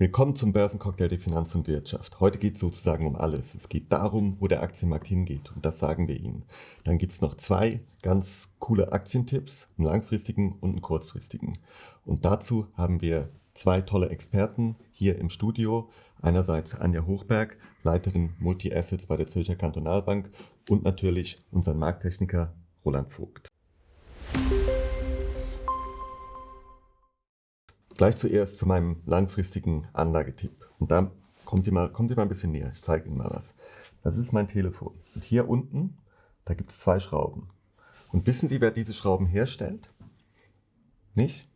Willkommen zum Börsencocktail der Finanz und Wirtschaft. Heute geht es sozusagen um alles. Es geht darum, wo der Aktienmarkt hingeht und das sagen wir Ihnen. Dann gibt es noch zwei ganz coole Aktientipps, einen langfristigen und einen kurzfristigen. Und dazu haben wir zwei tolle Experten hier im Studio. Einerseits Anja Hochberg, Leiterin Multi-Assets bei der Zürcher Kantonalbank und natürlich unseren Markttechniker Roland Vogt. Gleich zuerst zu meinem langfristigen Anlagetipp. Und da kommen Sie mal, kommen Sie mal ein bisschen näher. Ich zeige Ihnen mal was. Das ist mein Telefon. Und hier unten, da gibt es zwei Schrauben. Und wissen Sie, wer diese Schrauben herstellt? Nicht?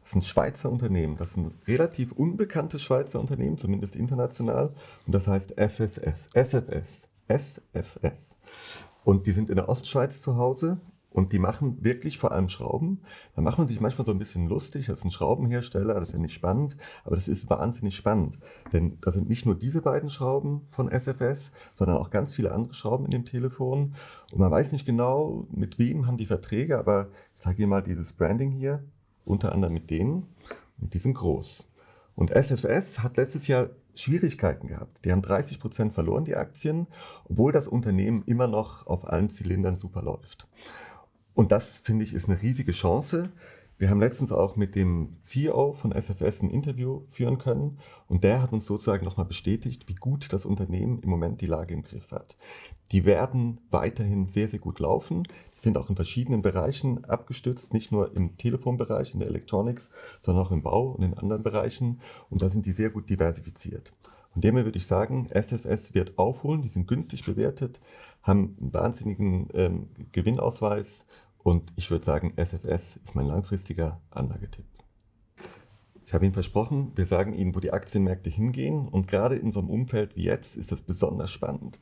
Das ist ein Schweizer Unternehmen. Das ist ein relativ unbekanntes Schweizer Unternehmen, zumindest international. Und das heißt FSS, SFS, SFS. Und die sind in der Ostschweiz zu Hause und die machen wirklich vor allem Schrauben. Da macht man sich manchmal so ein bisschen lustig. Ist ein Schraubenhersteller, das ist ja nicht spannend, aber das ist wahnsinnig spannend. Denn da sind nicht nur diese beiden Schrauben von SFS, sondern auch ganz viele andere Schrauben in dem Telefon. Und man weiß nicht genau, mit wem haben die Verträge, aber ich zeige Ihnen mal dieses Branding hier, unter anderem mit denen. Und die sind groß. Und SFS hat letztes Jahr Schwierigkeiten gehabt. Die haben 30 Prozent verloren, die Aktien, obwohl das Unternehmen immer noch auf allen Zylindern super läuft. Und das, finde ich, ist eine riesige Chance. Wir haben letztens auch mit dem CEO von SFS ein Interview führen können und der hat uns sozusagen nochmal bestätigt, wie gut das Unternehmen im Moment die Lage im Griff hat. Die werden weiterhin sehr, sehr gut laufen. Die sind auch in verschiedenen Bereichen abgestützt, nicht nur im Telefonbereich, in der Electronics, sondern auch im Bau und in anderen Bereichen. Und da sind die sehr gut diversifiziert. Von dem würde ich sagen, SFS wird aufholen, die sind günstig bewertet, haben einen wahnsinnigen ähm, Gewinnausweis und ich würde sagen, SFS ist mein langfristiger Anlagetipp. Ich habe Ihnen versprochen, wir sagen Ihnen, wo die Aktienmärkte hingehen. Und gerade in so einem Umfeld wie jetzt ist das besonders spannend.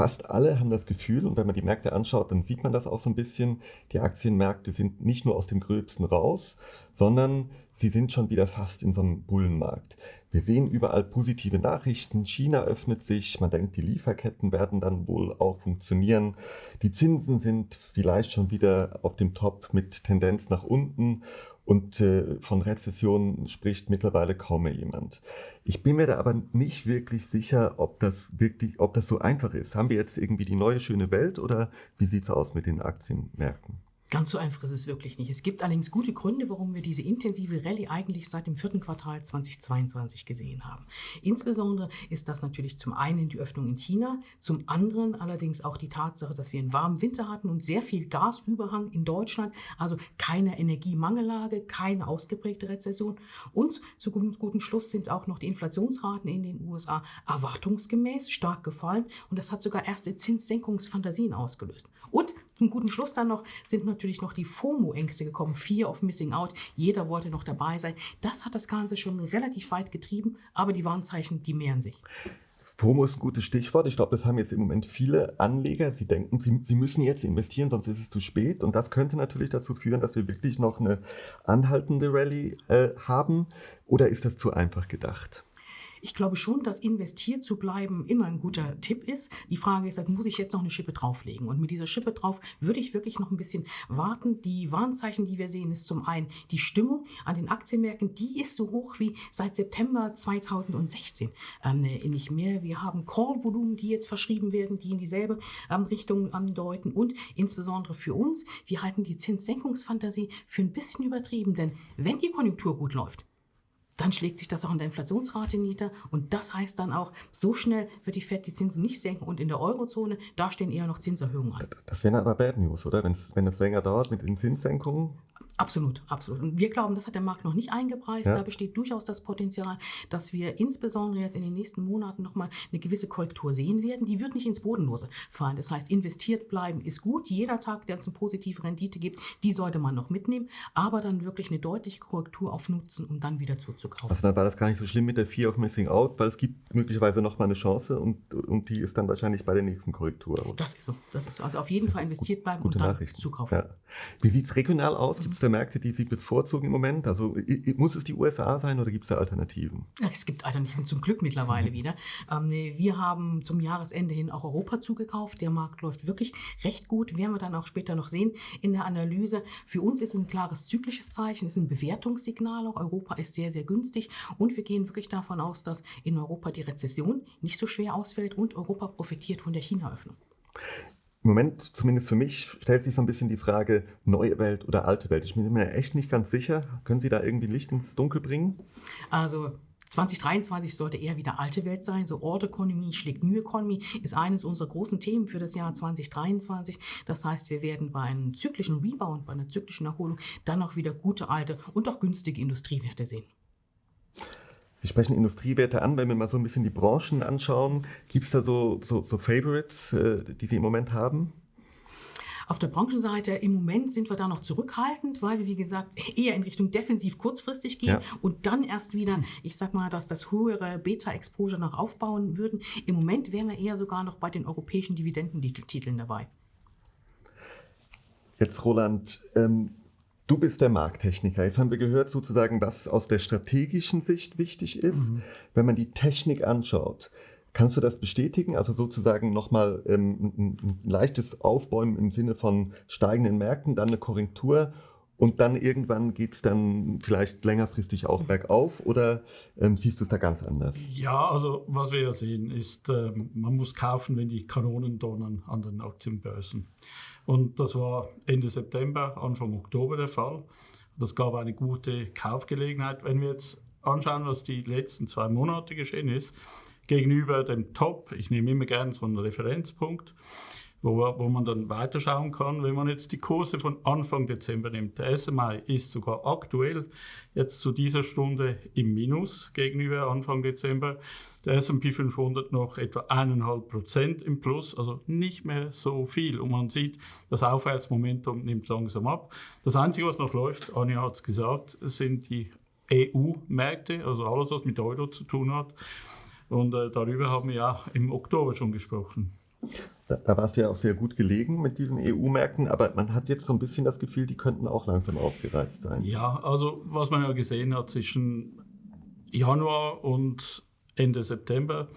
Fast alle haben das Gefühl, und wenn man die Märkte anschaut, dann sieht man das auch so ein bisschen, die Aktienmärkte sind nicht nur aus dem Gröbsten raus, sondern sie sind schon wieder fast in so einem Bullenmarkt. Wir sehen überall positive Nachrichten, China öffnet sich, man denkt, die Lieferketten werden dann wohl auch funktionieren. Die Zinsen sind vielleicht schon wieder auf dem Top mit Tendenz nach unten und äh, von Rezession spricht mittlerweile kaum mehr jemand. Ich bin mir da aber nicht wirklich sicher, ob das wirklich, ob das so einfach ist. Haben wir jetzt irgendwie die neue schöne Welt oder wie sieht es aus mit den Aktienmärkten? Ganz so einfach ist es wirklich nicht. Es gibt allerdings gute Gründe, warum wir diese intensive Rallye eigentlich seit dem vierten Quartal 2022 gesehen haben. Insbesondere ist das natürlich zum einen die Öffnung in China, zum anderen allerdings auch die Tatsache, dass wir einen warmen Winter hatten und sehr viel Gasüberhang in Deutschland, also keine Energiemangellage, keine ausgeprägte Rezession. Und zu gutem, Schluss sind auch noch die Inflationsraten in den USA erwartungsgemäß stark gefallen und das hat sogar erste Zinssenkungsfantasien ausgelöst. Und zum guten Schluss dann noch sind natürlich noch die FOMO-Ängste gekommen, Fear of Missing Out. Jeder wollte noch dabei sein. Das hat das Ganze schon relativ weit getrieben, aber die Warnzeichen, die mehren sich. FOMO ist ein gutes Stichwort. Ich glaube, das haben jetzt im Moment viele Anleger. Sie denken, sie, sie, müssen jetzt investieren, sonst ist es zu spät. Und das könnte natürlich dazu führen, dass wir wirklich noch eine anhaltende Rallye äh, haben. Oder ist das zu einfach gedacht? Ich glaube schon, dass investiert zu bleiben immer ein guter Tipp ist. Die Frage ist, muss ich jetzt noch eine Schippe drauflegen? Und mit dieser Schippe drauf würde ich wirklich noch ein bisschen warten. Die Warnzeichen, die wir sehen, ist zum einen die Stimmung an den Aktienmärkten, die ist so hoch wie seit September 2016 ähm, nicht mehr. Wir haben Call-Volumen, die jetzt verschrieben werden, die in dieselbe ähm, Richtung andeuten. Und insbesondere für uns, wir halten die Zinssenkungsfantasie für ein bisschen übertrieben. Denn wenn die Konjunktur gut läuft, dann schlägt sich das auch in der Inflationsrate nieder. Und das heißt dann auch, so schnell wird die FED die Zinsen nicht senken. Und in der Eurozone, da stehen eher noch Zinserhöhungen an. Das wäre aber Bad News, oder? Wenn's, wenn es länger dauert mit den Zinssenkungen? Absolut, absolut. Und wir glauben, das hat der Markt noch nicht eingepreist. Ja. Da besteht durchaus das Potenzial, dass wir insbesondere jetzt in den nächsten Monaten nochmal eine gewisse Korrektur sehen werden. Die wird nicht ins Bodenlose fallen. Das heißt, investiert bleiben ist gut. Jeder Tag, der uns eine positive Rendite gibt, die sollte man noch mitnehmen. Aber dann wirklich eine deutliche Korrektur auf Nutzen, um dann wieder zuzukaufen. Also dann war das gar nicht so schlimm mit der Fear of Missing Out, weil es gibt möglicherweise nochmal eine Chance und, und die ist dann wahrscheinlich bei der nächsten Korrektur. Das ist so. Das ist so. Also auf jeden Fall investiert bleiben Gute und dann zukaufen. Ja. Wie sieht es regional aus? Gibt es da Märkte, die Sie bevorzugen im Moment? Also muss es die USA sein oder gibt es da Alternativen? Es gibt Alternativen zum Glück mittlerweile mhm. wieder. Ähm, wir haben zum Jahresende hin auch Europa zugekauft. Der Markt läuft wirklich recht gut. Werden wir dann auch später noch sehen in der Analyse. Für uns ist es ein klares zyklisches Zeichen, es ist ein Bewertungssignal. Auch Europa ist sehr, sehr günstig. Und wir gehen wirklich davon aus, dass in Europa die Rezession nicht so schwer ausfällt und Europa profitiert von der China-Öffnung. Im Moment, zumindest für mich, stellt sich so ein bisschen die Frage, neue Welt oder alte Welt. Ich bin mir echt nicht ganz sicher. Können Sie da irgendwie Licht ins Dunkel bringen? Also 2023 sollte eher wieder alte Welt sein. So Old Economy schlägt New Economy ist eines unserer großen Themen für das Jahr 2023. Das heißt, wir werden bei einem zyklischen Rebound, bei einer zyklischen Erholung dann auch wieder gute alte und auch günstige Industriewerte sehen. Sie sprechen Industriewerte an, wenn wir mal so ein bisschen die Branchen anschauen. Gibt es da so, so, so Favorites, äh, die Sie im Moment haben? Auf der Branchenseite im Moment sind wir da noch zurückhaltend, weil wir, wie gesagt, eher in Richtung defensiv kurzfristig gehen ja. und dann erst wieder, ich sag mal, dass das höhere Beta-Exposure noch aufbauen würden. Im Moment wären wir eher sogar noch bei den europäischen Dividendentiteln dabei. Jetzt, Roland, ähm, Du bist der Markttechniker. Jetzt haben wir gehört sozusagen, was aus der strategischen Sicht wichtig ist. Mhm. Wenn man die Technik anschaut, kannst du das bestätigen? Also sozusagen nochmal ähm, ein, ein leichtes Aufbäumen im Sinne von steigenden Märkten, dann eine Korrektur und dann irgendwann geht es dann vielleicht längerfristig auch bergauf oder ähm, siehst du es da ganz anders? Ja, also was wir ja sehen ist, ähm, man muss kaufen, wenn die Kanonen donnern an den Aktienbörsen. Und das war Ende September, Anfang Oktober der Fall. Das gab eine gute Kaufgelegenheit. Wenn wir jetzt anschauen, was die letzten zwei Monate geschehen ist, gegenüber dem Top, ich nehme immer gerne so einen Referenzpunkt, wo, wo man dann weiterschauen kann. Wenn man jetzt die Kurse von Anfang Dezember nimmt, der SMI ist sogar aktuell jetzt zu dieser Stunde im Minus gegenüber Anfang Dezember. Der S&P 500 noch etwa eineinhalb Prozent im Plus, also nicht mehr so viel. Und man sieht, das Aufwärtsmomentum nimmt langsam ab. Das Einzige, was noch läuft, Anja hat es gesagt, sind die EU-Märkte, also alles, was mit Euro zu tun hat. Und äh, darüber haben wir ja im Oktober schon gesprochen. Da, da warst du ja auch sehr gut gelegen mit diesen EU-Märkten, aber man hat jetzt so ein bisschen das Gefühl, die könnten auch langsam aufgereizt sein. Ja, also was man ja gesehen hat zwischen Januar und Ende September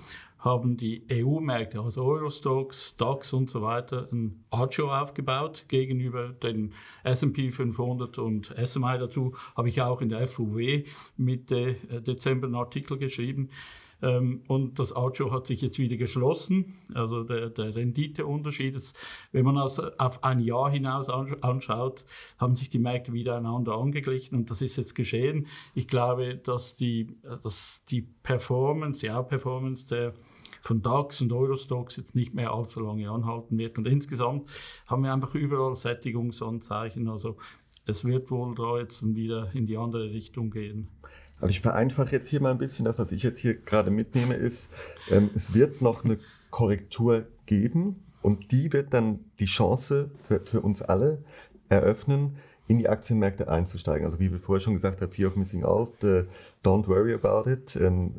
haben die EU-Märkte, also Eurostox, DAX und so weiter, ein Acho aufgebaut gegenüber den S&P 500 und SMI. Dazu habe ich auch in der FUW Mitte Dezember einen Artikel geschrieben. Ähm, und das Auto hat sich jetzt wieder geschlossen. Also der, der Renditeunterschied, ist, wenn man das auf ein Jahr hinaus anschaut, haben sich die Märkte wieder einander angeglichen und das ist jetzt geschehen. Ich glaube, dass die, dass die Performance, die Outperformance der von DAX und Eurostox jetzt nicht mehr allzu lange anhalten wird. Und insgesamt haben wir einfach überall Sättigungsanzeichen. Also es wird wohl da jetzt wieder in die andere Richtung gehen. Also ich vereinfache jetzt hier mal ein bisschen. Das, was ich jetzt hier gerade mitnehme, ist, ähm, es wird noch eine Korrektur geben und die wird dann die Chance für, für uns alle eröffnen, in die Aktienmärkte einzusteigen. Also wie wir vorher schon gesagt haben, Fear of Missing Out, uh, don't worry about it, um,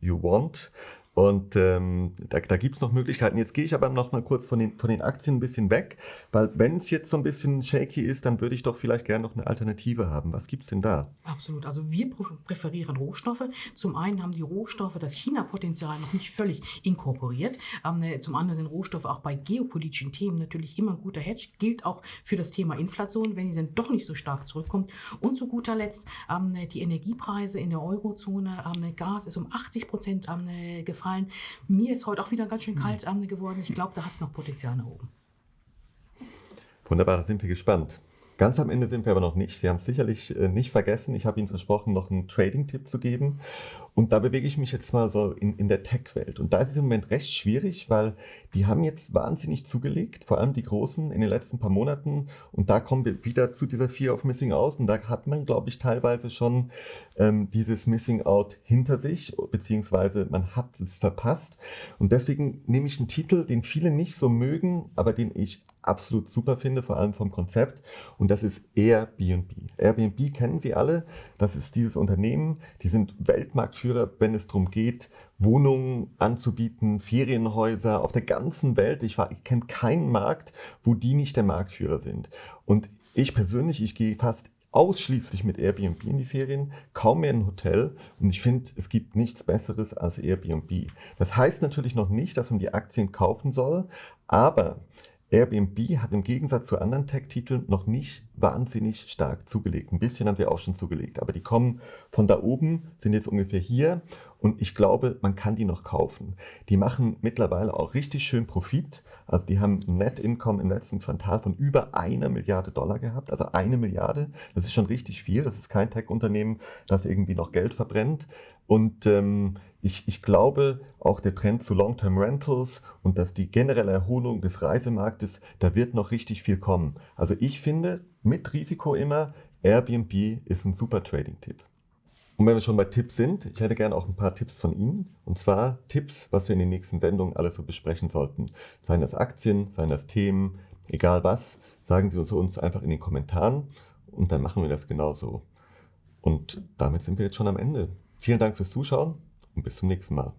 you want. Und ähm, da, da gibt es noch Möglichkeiten. Jetzt gehe ich aber noch mal kurz von den, von den Aktien ein bisschen weg, weil wenn es jetzt so ein bisschen shaky ist, dann würde ich doch vielleicht gerne noch eine Alternative haben. Was gibt es denn da? Absolut. Also wir präferieren Rohstoffe. Zum einen haben die Rohstoffe das China-Potenzial noch nicht völlig inkorporiert. Ähm, ne, zum anderen sind Rohstoffe auch bei geopolitischen Themen natürlich immer ein guter Hedge. Gilt auch für das Thema Inflation, wenn die dann doch nicht so stark zurückkommt. Und zu guter Letzt ähm, ne, die Energiepreise in der Eurozone. Ähm, ne, Gas ist um 80 Prozent gefallen gefallen. Mir ist heute auch wieder ganz schön kalt mhm. geworden. Ich glaube, da hat es noch Potenzial nach oben. Wunderbar, da sind wir gespannt. Ganz am Ende sind wir aber noch nicht. Sie haben es sicherlich äh, nicht vergessen. Ich habe Ihnen versprochen, noch einen Trading-Tipp zu geben. Und da bewege ich mich jetzt mal so in, in der Tech-Welt. Und da ist es im Moment recht schwierig, weil die haben jetzt wahnsinnig zugelegt, vor allem die Großen in den letzten paar Monaten. Und da kommen wir wieder zu dieser Fear of Missing Out. Und da hat man, glaube ich, teilweise schon ähm, dieses Missing Out hinter sich, beziehungsweise man hat es verpasst. Und deswegen nehme ich einen Titel, den viele nicht so mögen, aber den ich absolut super finde, vor allem vom Konzept. Und das ist Airbnb. Airbnb kennen Sie alle. Das ist dieses Unternehmen. Die sind Weltmarktführer, wenn es darum geht, Wohnungen anzubieten, Ferienhäuser auf der ganzen Welt. Ich, ich kenne keinen Markt, wo die nicht der Marktführer sind. Und ich persönlich, ich gehe fast ausschließlich mit Airbnb in die Ferien, kaum mehr ein Hotel. Und ich finde, es gibt nichts Besseres als Airbnb. Das heißt natürlich noch nicht, dass man die Aktien kaufen soll, aber Airbnb hat im Gegensatz zu anderen Tech-Titeln noch nicht wahnsinnig stark zugelegt. Ein bisschen haben sie auch schon zugelegt, aber die kommen von da oben, sind jetzt ungefähr hier und ich glaube, man kann die noch kaufen. Die machen mittlerweile auch richtig schön Profit. Also die haben Net Income im letzten Quartal von über einer Milliarde Dollar gehabt. Also eine Milliarde, das ist schon richtig viel. Das ist kein Tech-Unternehmen, das irgendwie noch Geld verbrennt. Und ähm, ich, ich glaube, auch der Trend zu Long-Term Rentals und dass die generelle Erholung des Reisemarktes, da wird noch richtig viel kommen. Also ich finde, mit Risiko immer, Airbnb ist ein super Trading-Tipp. Und wenn wir schon bei Tipps sind, ich hätte gerne auch ein paar Tipps von Ihnen. Und zwar Tipps, was wir in den nächsten Sendungen alles so besprechen sollten. Seien das Aktien, seien das Themen, egal was, sagen Sie uns, uns einfach in den Kommentaren und dann machen wir das genauso. Und damit sind wir jetzt schon am Ende. Vielen Dank fürs Zuschauen und bis zum nächsten Mal.